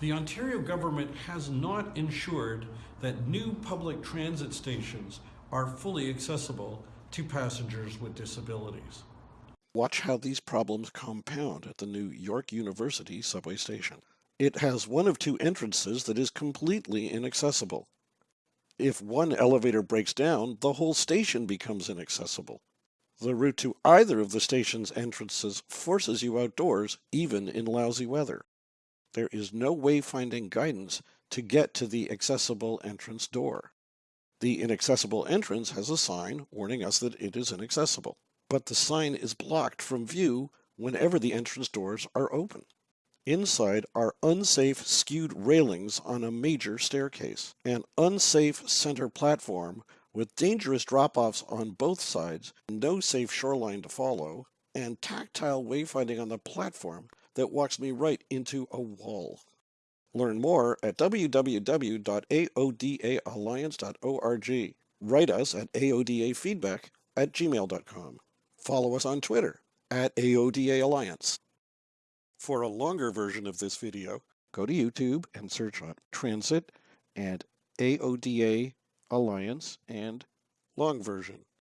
The Ontario government has not ensured that new public transit stations are fully accessible to passengers with disabilities. Watch how these problems compound at the new York University subway station. It has one of two entrances that is completely inaccessible. If one elevator breaks down, the whole station becomes inaccessible. The route to either of the station's entrances forces you outdoors, even in lousy weather. There is no wayfinding guidance to get to the accessible entrance door. The inaccessible entrance has a sign warning us that it is inaccessible, but the sign is blocked from view whenever the entrance doors are open. Inside are unsafe skewed railings on a major staircase, an unsafe center platform with dangerous drop-offs on both sides, no safe shoreline to follow, and tactile wayfinding on the platform that walks me right into a wall. Learn more at www.aodaalliance.org. Write us at aodafeedback at gmail.com. Follow us on Twitter at AODA Alliance. For a longer version of this video, go to YouTube and search on Transit and AODA Alliance and long version.